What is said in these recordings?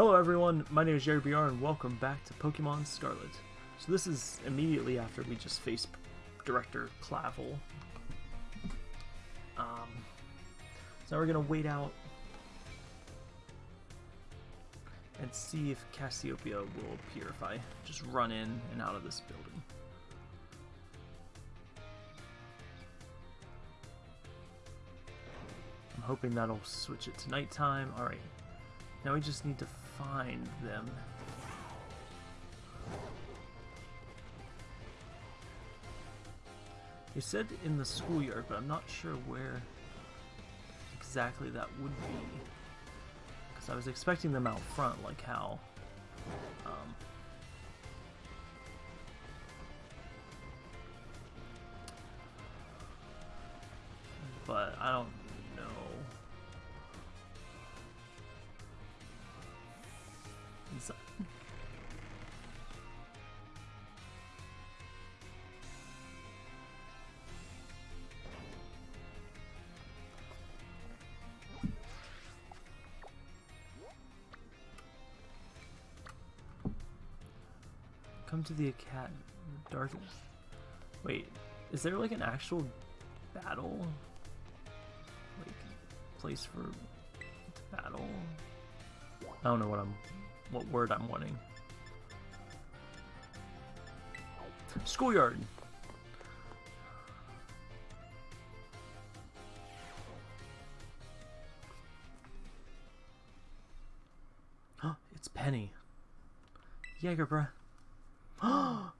Hello everyone, my name is Jerry BR and welcome back to Pokemon Scarlet. So this is immediately after we just faced Director Clavel. Um, so now we're gonna wait out and see if Cassiopeia will appear if I just run in and out of this building. I'm hoping that'll switch it to nighttime. Alright, now we just need to find them. You said in the schoolyard, but I'm not sure where exactly that would be. Because I was expecting them out front, like how... Um, but I don't Come to the academy. Dark. Wait, is there like an actual battle? Like place for battle? I don't know what I'm, what word I'm wanting. Schoolyard. Oh, it's Penny. Jaeger, bruh.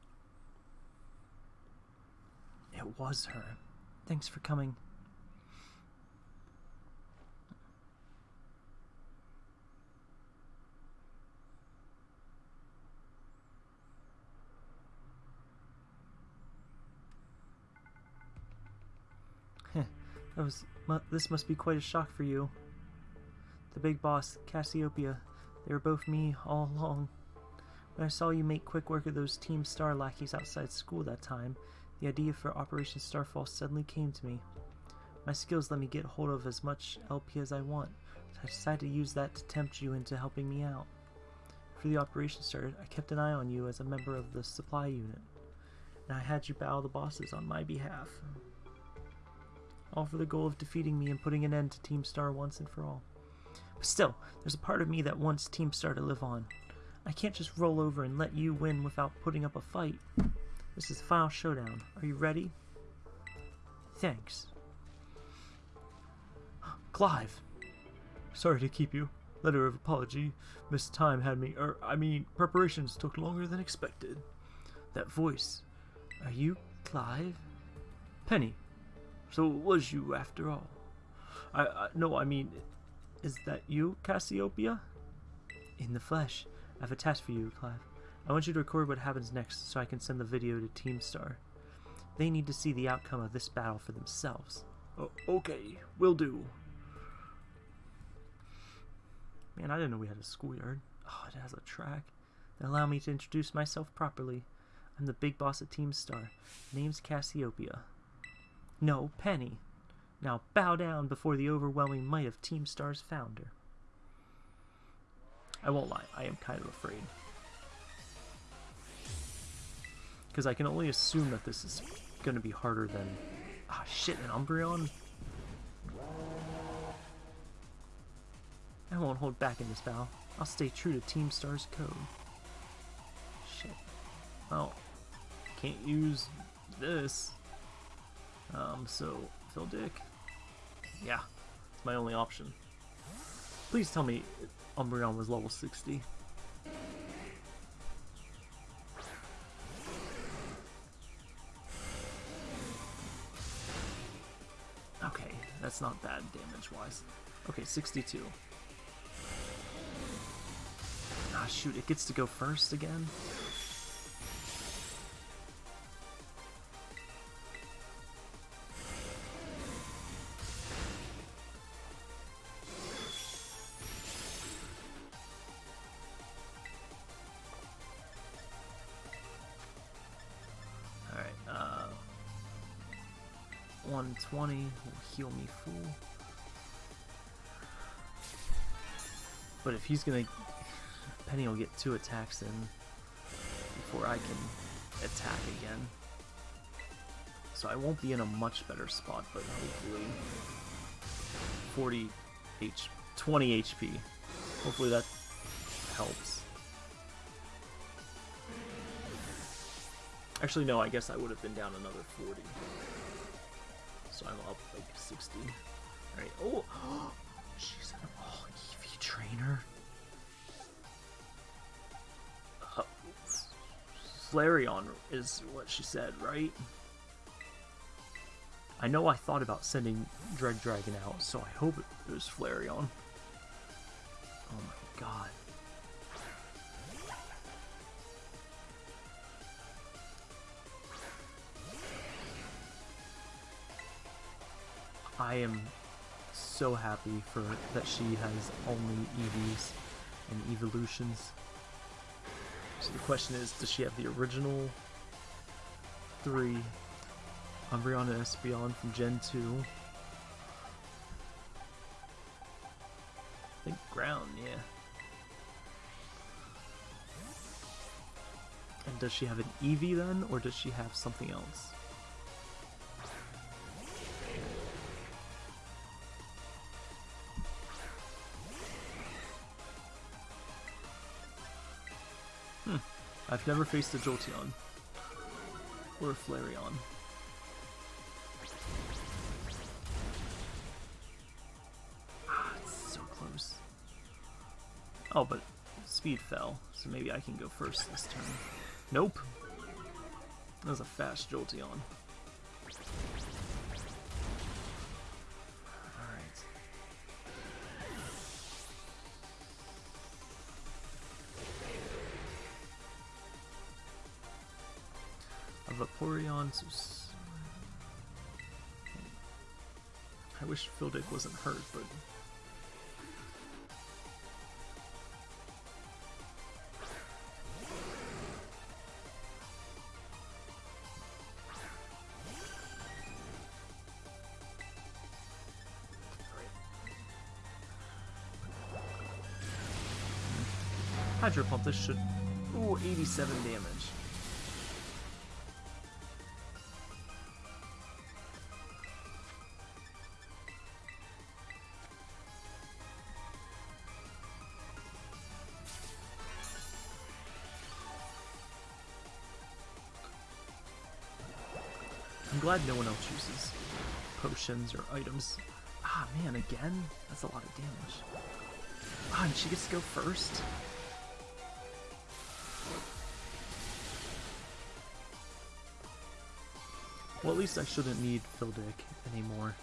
it was her. Thanks for coming. That was. This must be quite a shock for you. The big boss, Cassiopeia. They were both me all along. When I saw you make quick work of those Team Star lackeys outside school that time, the idea for Operation Starfall suddenly came to me. My skills let me get hold of as much LP as I want, so I decided to use that to tempt you into helping me out. After the operation started, I kept an eye on you as a member of the supply unit, and I had you battle the bosses on my behalf. All for the goal of defeating me and putting an end to Team Star once and for all. But still, there's a part of me that wants Team Star to live on. I can't just roll over and let you win without putting up a fight. This is the final showdown. Are you ready? Thanks. Clive. Sorry to keep you. Letter of apology. Miss Time had me, er, I mean, preparations took longer than expected. That voice. Are you Clive? Penny. So it was you after all. I, I no, I mean, is that you, Cassiopeia? In the flesh. I have a task for you, Clive. I want you to record what happens next so I can send the video to Team Star. They need to see the outcome of this battle for themselves. Oh, okay, will do. Man, I didn't know we had a schoolyard. Oh, it has a track. Then allow me to introduce myself properly. I'm the big boss at Team Star. Name's Cassiopeia. No, Penny. Now bow down before the overwhelming might of Team Star's founder. I won't lie, I am kind of afraid. Because I can only assume that this is going to be harder than... Ah, shit, an Umbreon? I won't hold back in this battle. I'll stay true to Team Star's code. Shit. Well, can't use this. Um, so, Phil Dick? Yeah, it's my only option. Please tell me Umbreon was level 60. Okay, that's not bad damage-wise. Okay, 62. Ah, shoot, it gets to go first again? 120 will heal me full. But if he's gonna... Penny will get two attacks in before I can attack again. So I won't be in a much better spot, but hopefully 40 H 20 HP. Hopefully that helps. Actually, no, I guess I would have been down another 40. So I'm up like 60. Alright, oh! She's an all Eevee trainer. Uh, Flareon is what she said, right? I know I thought about sending Dread Dragon out, so I hope it was Flareon. Oh my god. I am so happy for that she has only Eevees and evolutions. So the question is, does she have the original three Umbreon and Espeon from Gen 2? I think ground, yeah. And does she have an Eevee then, or does she have something else? I've never faced a Jolteon. Or a Flareon. Ah, it's so close. Oh, but speed fell, so maybe I can go first this turn. Nope. That was a fast Jolteon. Vaporeon, I wish Phildick wasn't hurt, but Hydro Pump, this should... Ooh, 87 damage. Glad no one else uses potions or items. Ah, man, again? That's a lot of damage. Ah, and she gets to go first? Well, at least I shouldn't need Phildick anymore.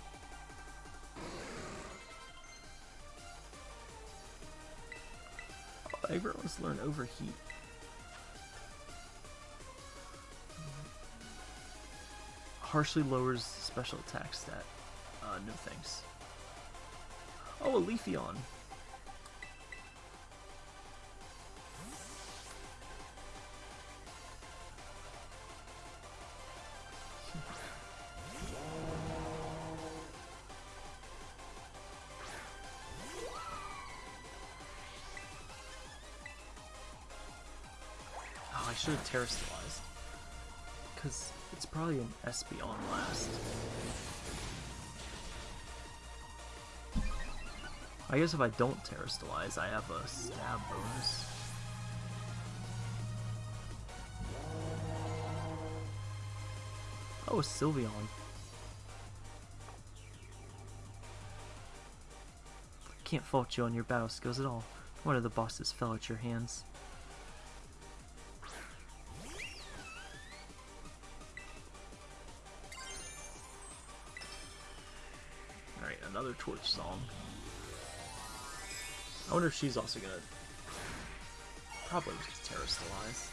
Oh, everyone wants to learn Overheat. Harshly lowers special attack stat. Uh, no thanks. Oh, a Leafeon. Oh, I should have terastallized. Because it's probably an Espeon last. I guess if I don't terastallize, I have a stab bonus. Oh, a Sylveon. Can't fault you on your battle skills at all. One of the bosses fell at your hands. Torch song. I wonder if she's also gonna probably just terastallize.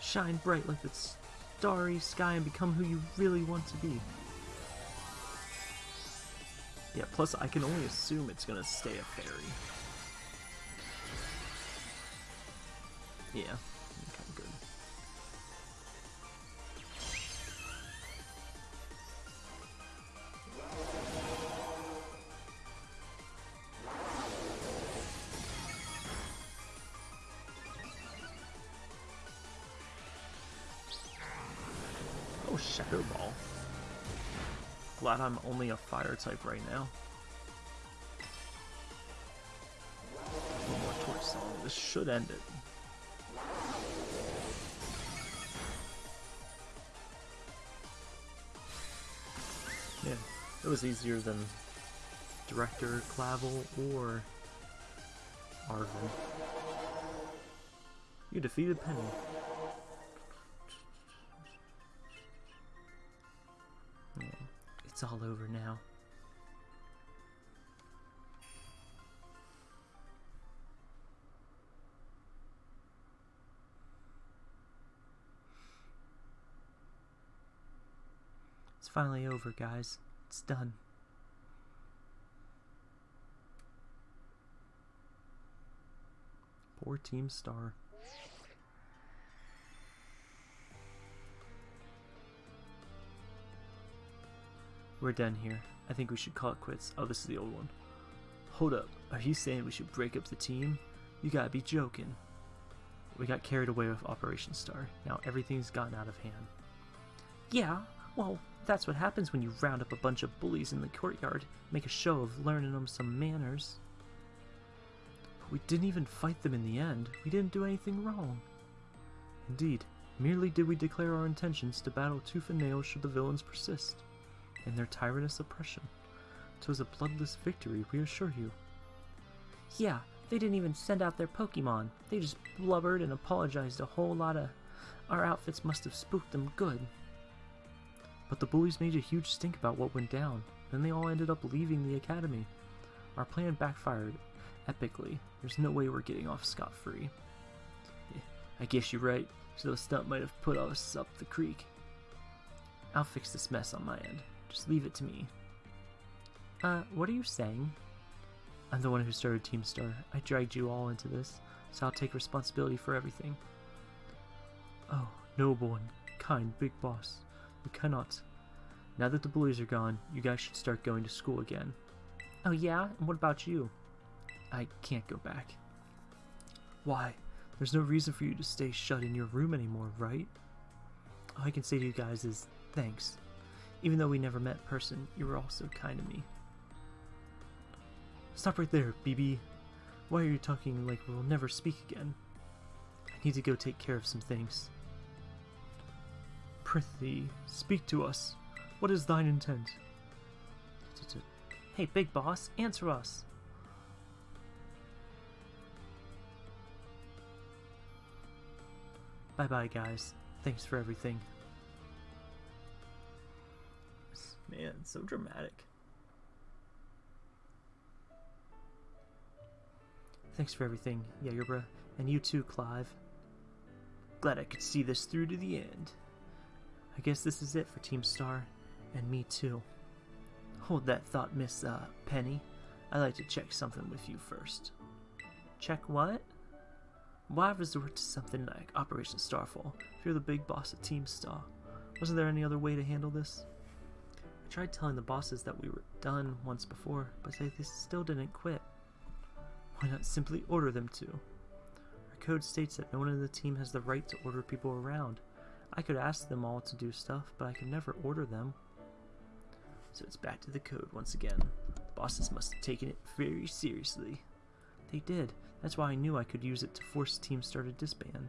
Shine bright like the starry sky and become who you really want to be. Yeah, plus I can only assume it's gonna stay a fairy. Yeah. Okay, good. Oh, Shadow Ball. Glad I'm only a fire type right now. One more torch song. This should end it. It was easier than Director, Clavel, or Arven. You defeated Penny. It's all over now. It's finally over, guys. It's done. Poor Team Star. We're done here. I think we should call it quits. Oh, this is the old one. Hold up. Are you saying we should break up the team? You gotta be joking. We got carried away with Operation Star. Now everything's gotten out of hand. Yeah, well, that's what happens when you round up a bunch of bullies in the courtyard, make a show of learning them some manners. But we didn't even fight them in the end. We didn't do anything wrong. Indeed, merely did we declare our intentions to battle tooth and nail should the villains persist in their tyrannous oppression. 'Twas a bloodless victory, we assure you. Yeah, they didn't even send out their Pokemon. They just blubbered and apologized a whole lot of... Our outfits must have spooked them good. But the bullies made a huge stink about what went down. Then they all ended up leaving the academy. Our plan backfired epically. There's no way we're getting off scot-free. I guess you're right. So the stunt might have put us up the creek. I'll fix this mess on my end. Just leave it to me. Uh, what are you saying? I'm the one who started Team Star. I dragged you all into this, so I'll take responsibility for everything. Oh, noble and kind big boss. You cannot. Now that the bullies are gone, you guys should start going to school again. Oh yeah? And what about you? I can't go back. Why? There's no reason for you to stay shut in your room anymore, right? All I can say to you guys is thanks. Even though we never met in person, you were all so kind to me. Stop right there, BB. Why are you talking like we'll never speak again? I need to go take care of some things. Prithee, speak to us. What is thine intent? Hey, big boss, answer us. Bye bye, guys. Thanks for everything. Man, so dramatic. Thanks for everything, Jagerbra. And you too, Clive. Glad I could see this through to the end. I guess this is it for Team Star, and me too. Hold that thought, Miss, uh, Penny. I'd like to check something with you first. Check what? Why resort to something like Operation Starfall if you're the big boss of Team Star? Wasn't there any other way to handle this? I tried telling the bosses that we were done once before, but they, they still didn't quit. Why not simply order them to? Our code states that no one in the team has the right to order people around. I could ask them all to do stuff, but I could never order them. So it's back to the code once again. The bosses must have taken it very seriously. They did. That's why I knew I could use it to force Team Star to disband.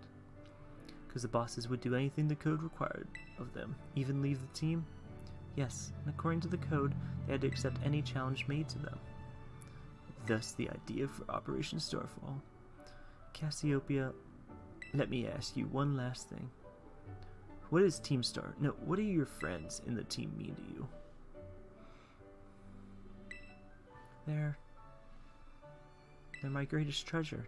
Because the bosses would do anything the code required of them, even leave the team. Yes, and according to the code, they had to accept any challenge made to them. Thus the idea for Operation Starfall. Cassiopeia, let me ask you one last thing. What is Team Star? No, what do your friends in the team mean to you? They're... They're my greatest treasure.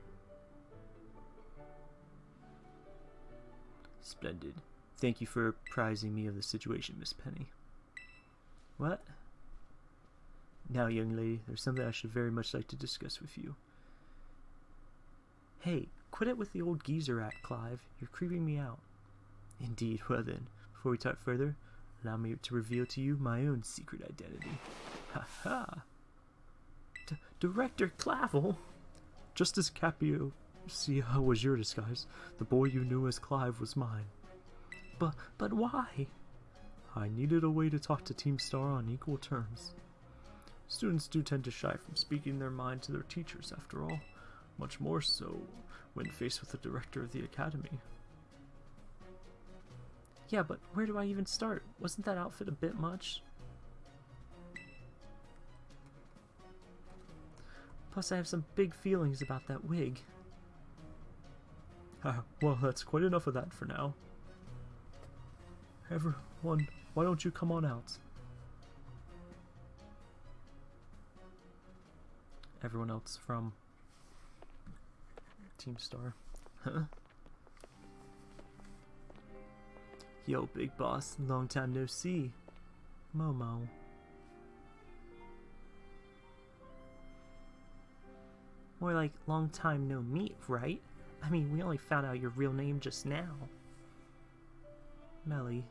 Splendid. Thank you for apprising me of the situation, Miss Penny. What? Now, young lady, there's something I should very much like to discuss with you. Hey, quit it with the old geezer act, Clive. You're creeping me out. Indeed, well then, before we talk further, allow me to reveal to you my own secret identity. Ha ha! Director Clavel? Just as Capio was your disguise, the boy you knew as Clive was mine. But, but why? I needed a way to talk to Team Star on equal terms. Students do tend to shy from speaking their mind to their teachers, after all, much more so when faced with the director of the academy. Yeah, but where do I even start? Wasn't that outfit a bit much? Plus, I have some big feelings about that wig. Well, that's quite enough of that for now. Everyone, why don't you come on out? Everyone else from Team Star. Huh? Yo, big boss, long time no see. Momo. More like long time no meet, right? I mean, we only found out your real name just now. Melly.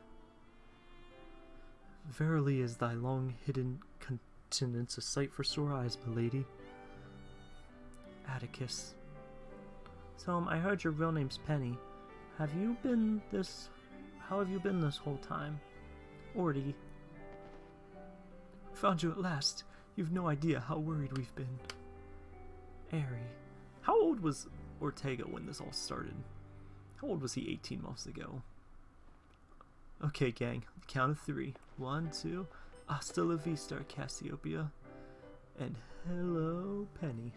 Verily is thy long hidden continence a sight for sore eyes, my lady. Atticus. So, um, I heard your real name's Penny. Have you been this... How have you been this whole time? Orty. Found you at last. You've no idea how worried we've been. Eri. How old was Ortega when this all started? How old was he 18 months ago? Okay, gang. Count of three. One, two. Hasta la vista, Cassiopeia. And hello, Penny.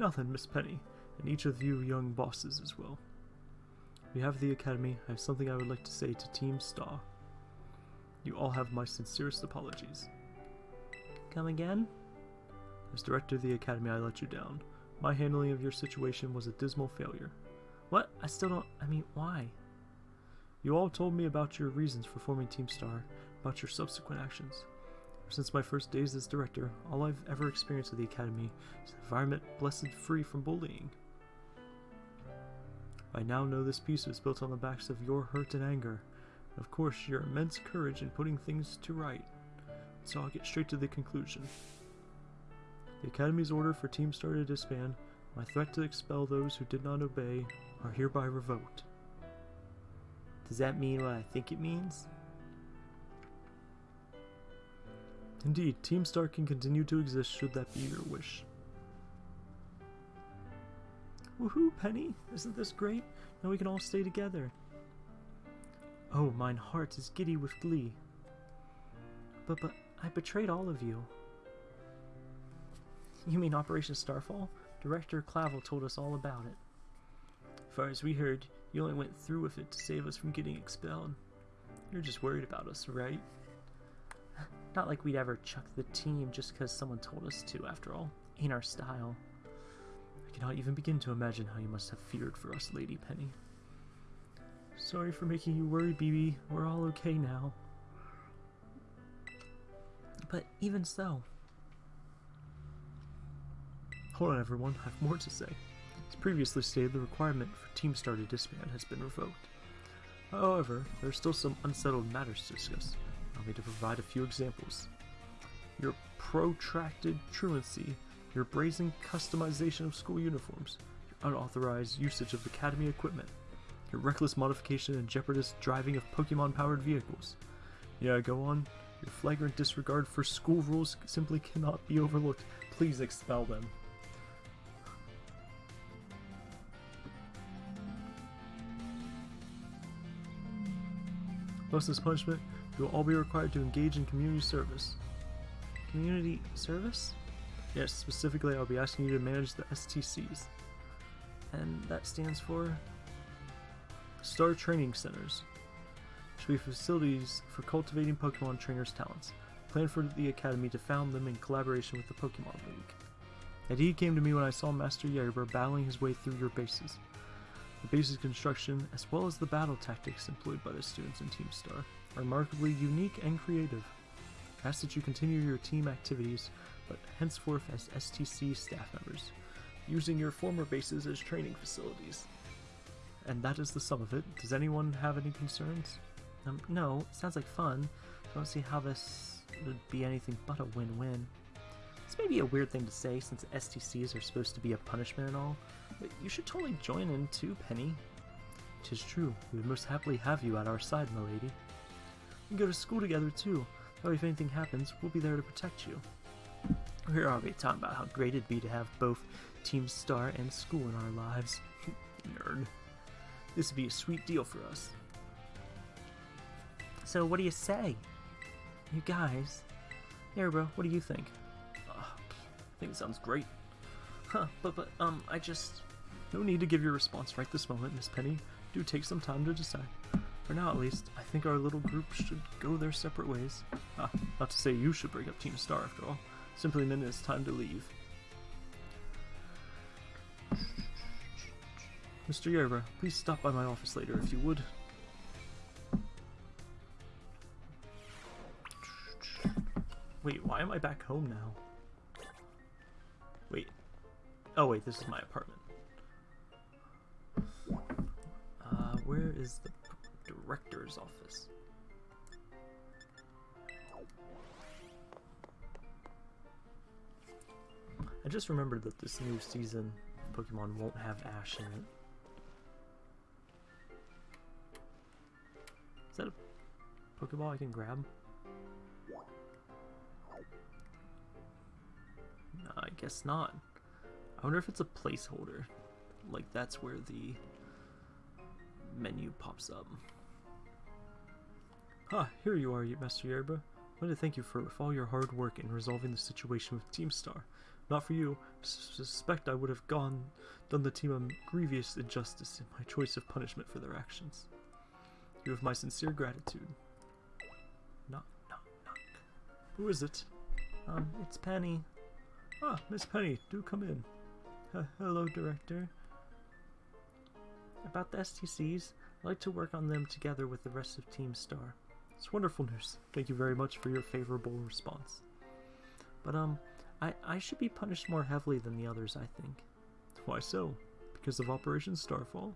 Nothing, Miss Penny, and each of you young bosses as well. We have the Academy, I have something I would like to say to Team Star. You all have my sincerest apologies. Come again? As director of the Academy, I let you down. My handling of your situation was a dismal failure. What? I still don't. I mean, why? You all told me about your reasons for forming Team Star, about your subsequent actions. Since my first days as director, all I've ever experienced at the Academy is an environment blessed free from bullying. I now know this piece was built on the backs of your hurt and anger, and of course your immense courage in putting things to right. So I'll get straight to the conclusion. The Academy's order for Team Star to disband, my threat to expel those who did not obey, are hereby revoked. Does that mean what I think it means? Indeed, Team Star can continue to exist should that be your wish. Woohoo, Penny! Isn't this great? Now we can all stay together. Oh, mine heart is giddy with glee. But, but, I betrayed all of you. You mean Operation Starfall? Director Clavel told us all about it. As far as we heard, you only went through with it to save us from getting expelled. You're just worried about us, right? Not like we'd ever chuck the team just because someone told us to, after all. Ain't our style. I cannot even begin to imagine how you must have feared for us, Lady Penny. Sorry for making you worry, BB. We're all okay now. But even so... Hold on, everyone. I have more to say. As previously stated, the requirement for Team Star to disband has been revoked. However, there are still some unsettled matters to discuss. Me to provide a few examples. Your protracted truancy, your brazen customization of school uniforms, your unauthorized usage of academy equipment, your reckless modification and jeopardous driving of Pokemon-powered vehicles. Yeah, go on. Your flagrant disregard for school rules simply cannot be overlooked. Please expel them. Thus, this punishment, you will all be required to engage in community service. Community service? Yes, specifically, I'll be asking you to manage the STCs. And that stands for Star Training Centers, which will be facilities for cultivating Pokemon trainers' talents. Plan for the Academy to found them in collaboration with the Pokemon League. That deed came to me when I saw Master Yerber battling his way through your bases. The base's construction, as well as the battle tactics employed by the students in Team Star, are remarkably unique and creative. I ask that you continue your team activities, but henceforth as STC staff members, using your former bases as training facilities. And that is the sum of it. Does anyone have any concerns? Um, no, sounds like fun. I Don't see how this would be anything but a win-win. This may be a weird thing to say since STCs are supposed to be a punishment and all, but you should totally join in too, Penny. Tis true, we would most happily have you at our side, my lady. We can go to school together too, that if anything happens, we'll be there to protect you. We're already talking about how great it'd be to have both Team Star and school in our lives. Nerd. This would be a sweet deal for us. So what do you say? You guys? Here, bro, what do you think? Think sounds great. Huh, but, but, um, I just... No need to give your response right this moment, Miss Penny. Do take some time to decide. For now, at least, I think our little group should go their separate ways. Ah, not to say you should break up Team Star, after all. Simply meant it's time to leave. Mr. Yerba, please stop by my office later if you would. Wait, why am I back home now? Oh wait, this is my apartment. Uh, where is the director's office? I just remembered that this new season Pokemon won't have Ash in it. Is that a Pokeball I can grab? No, I guess not. I wonder if it's a placeholder. Like that's where the menu pops up. Ah, here you are, Master Yerba. I want to thank you for, for all your hard work in resolving the situation with Team Star. Not for you, I suspect I would have gone done the team a grievous injustice in my choice of punishment for their actions. You have my sincere gratitude. Knock, knock, knock. Who is it? Um, it's Penny. Ah, Miss Penny, do come in. Hello, Director. About the STCs, I'd like to work on them together with the rest of Team Star. It's wonderful news. Thank you very much for your favorable response. But, um, I, I should be punished more heavily than the others, I think. Why so? Because of Operation Starfall?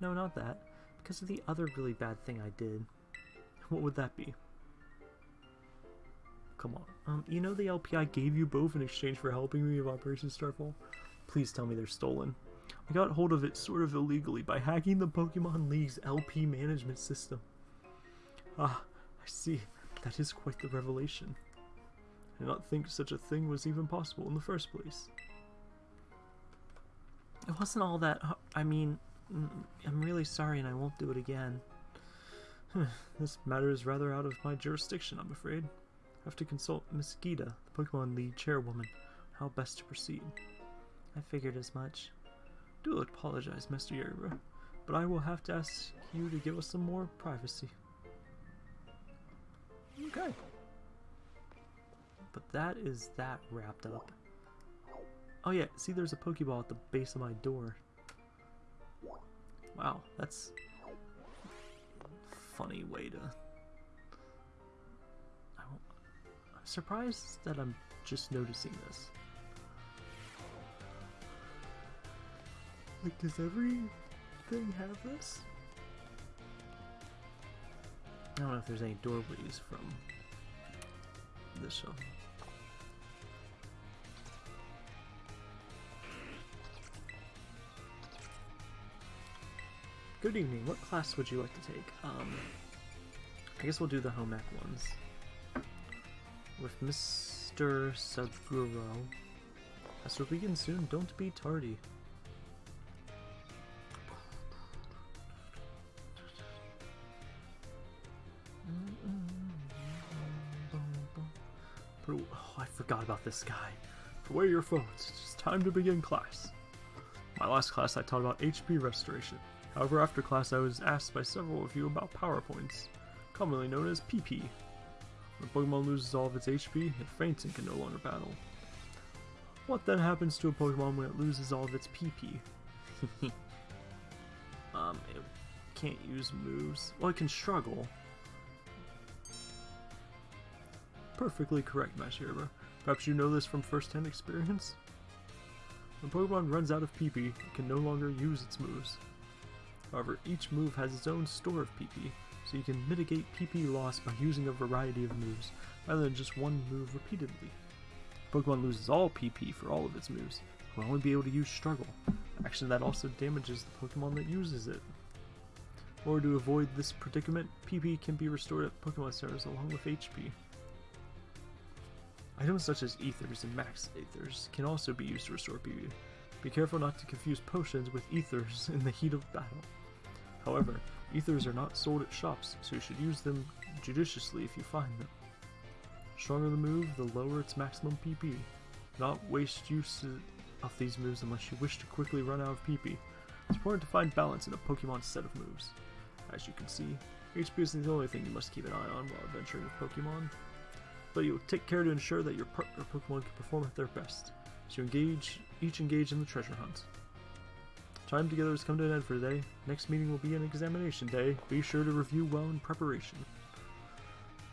No, not that. Because of the other really bad thing I did. What would that be? Come on. Um, you know the LPI gave you both in exchange for helping me with Operation Starfall? Please tell me they're stolen. I got hold of it sort of illegally by hacking the Pokemon League's LP management system. Ah, I see. That is quite the revelation. I did not think such a thing was even possible in the first place. It wasn't all that. I mean, I'm really sorry and I won't do it again. this matter is rather out of my jurisdiction, I'm afraid. I have to consult Miss Geeta, the Pokemon League chairwoman, how best to proceed. I figured as much. Do apologize, Mr. Yerba, but I will have to ask you to give us some more privacy. Okay. But that is that wrapped up. Oh yeah, see there's a Pokeball at the base of my door. Wow, that's funny way to... I'm surprised that I'm just noticing this. Like, does everything have this? I don't know if there's any doorways from this show. Good evening. What class would you like to take? Um, I guess we'll do the home ec ones. With Mr. Saguaro. Class we begin soon. Don't be tardy. This guy. Away your phones. It's time to begin class. My last class I taught about HP restoration. However, after class I was asked by several of you about power points, commonly known as PP. When a Pokemon loses all of its HP, it faints and can no longer battle. What then happens to a Pokemon when it loses all of its PP? um, it can't use moves. Well, it can struggle. Perfectly correct, Mashirba. Perhaps you know this from first-hand experience? When Pokemon runs out of PP, it can no longer use its moves. However, each move has its own store of PP, so you can mitigate PP loss by using a variety of moves, rather than just one move repeatedly. Pokemon loses all PP for all of its moves, will only be able to use Struggle, action that also damages the Pokemon that uses it. Or to avoid this predicament, PP can be restored at Pokemon centers along with HP. Items such as Ethers and Max Ethers can also be used to restore PP. Be careful not to confuse potions with Ethers in the heat of battle. However, Ethers are not sold at shops, so you should use them judiciously if you find them. The stronger the move, the lower its maximum PP. Not waste use of these moves unless you wish to quickly run out of PP. It's important to find balance in a Pokemon set of moves. As you can see, HP isn't the only thing you must keep an eye on while adventuring with Pokemon, but you take care to ensure that your partner Pokemon can perform at their best. So you engage, each engage in the treasure hunt. Time together has come to an end for today. Next meeting will be an examination day. Be sure to review well in preparation.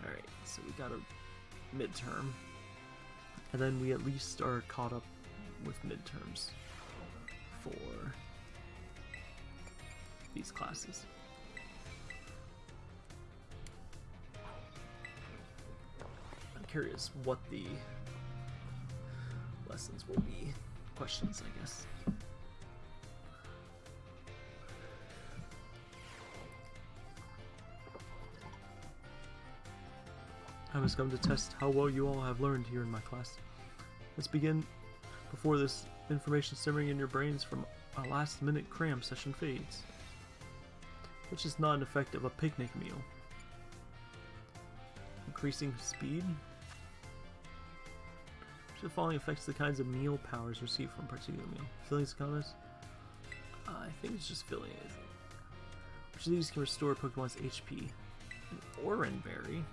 Alright, so we got a midterm. And then we at least are caught up with midterms for these classes. Curious what the lessons will be. Questions, I guess. I must come to test how well you all have learned here in my class. Let's begin before this information simmering in your brains from a last minute cram session fades. Which is not an effect of a picnic meal. Increasing speed? The following affects the kinds of meal powers received from particular meal? Feelings, comments? Uh, I think it's just feeling it. Which of these can restore Pokemon's HP? An Oranberry?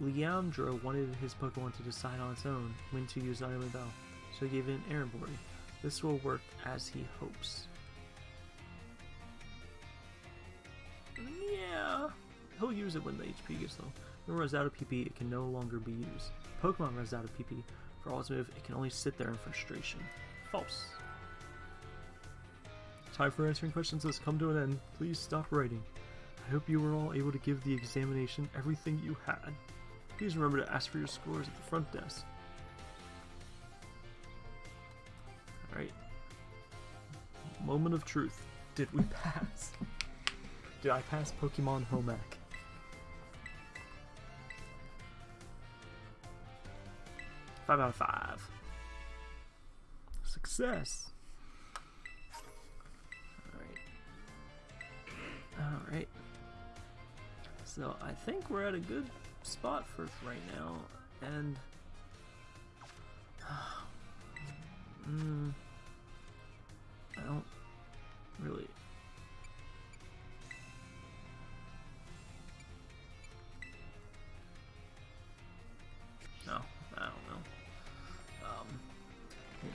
Leandro wanted his Pokemon to decide on its own when to use Iron Bell, so he gave it an Errand This will work as he hopes. Yeah, he'll use it when the HP gets low. When it runs out of PP, it can no longer be used. Pokemon runs out of PP. For all its move, it can only sit there in frustration. False. Time for answering questions has come to an end. Please stop writing. I hope you were all able to give the examination everything you had. Please remember to ask for your scores at the front desk. Alright. Moment of truth. Did we pass? Did I pass Pokemon Home Ec? Five out of five. Success. Alright. Alright. So I think we're at a good spot for right now, and mm, I don't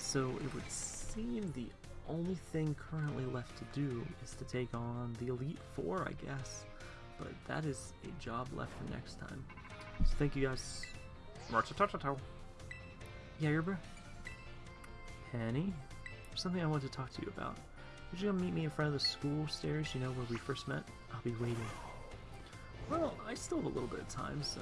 so it would seem the only thing currently left to do is to take on the Elite Four, I guess but that is a job left for next time. So thank you guys. Yeah, you're bro. Penny? There's something I want to talk to you about. Would you come meet me in front of the school stairs, you know, where we first met? I'll be waiting. Well, I still have a little bit of time, so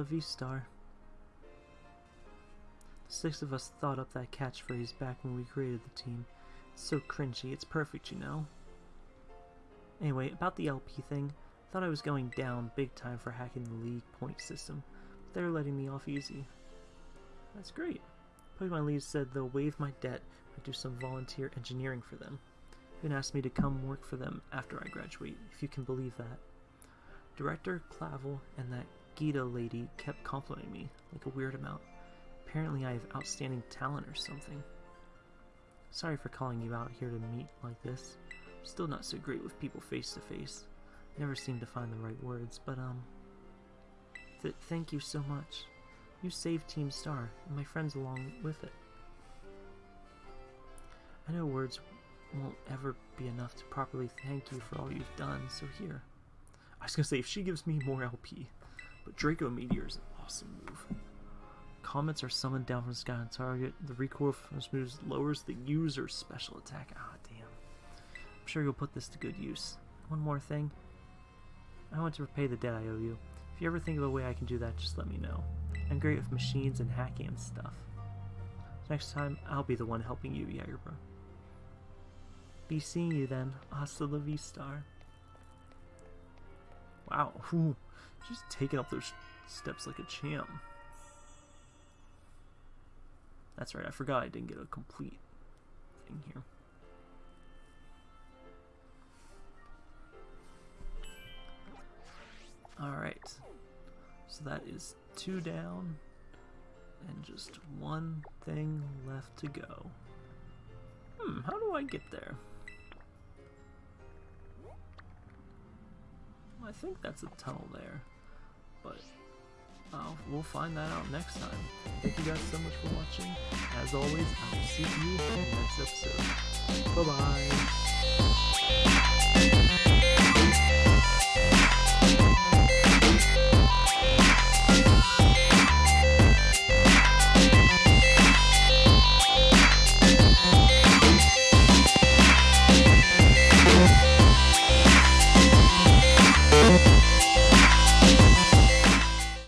La vista. The six of us thought up that catchphrase back when we created the team. It's so cringy, it's perfect, you know? Anyway, about the LP thing, thought I was going down big time for hacking the league point system, but they're letting me off easy. That's great. Pokemon League said they'll waive my debt and do some volunteer engineering for them. Even asked me to come work for them after I graduate, if you can believe that. Director Clavel and that Geeta lady kept complimenting me, like a weird amount. Apparently I have outstanding talent or something. Sorry for calling you out here to meet like this. Still not so great with people face to face. Never seem to find the right words, but um... Th thank you so much. You saved Team Star, and my friends along with it. I know words won't ever be enough to properly thank you for all you've done, so here. I was gonna say, if she gives me more LP, but Draco Meteor is an awesome move. Comets are summoned down from the sky on target. The recoil from this move lowers the user's special attack. Ah, damn. I'm sure you'll put this to good use. One more thing. I want to repay the debt I owe you. If you ever think of a way I can do that, just let me know. I'm great with machines and hacking and stuff. Next time, I'll be the one helping you, Jagerbro. Be seeing you then. Hasta la vista. Wow, she's taking up those steps like a champ. That's right, I forgot I didn't get a complete thing here. Alright, so that is two down and just one thing left to go. Hmm, how do I get there? I think that's a tunnel there, but uh, we'll find that out next time. Thank you guys so much for watching. As always, I will see you in the next episode. Bye-bye!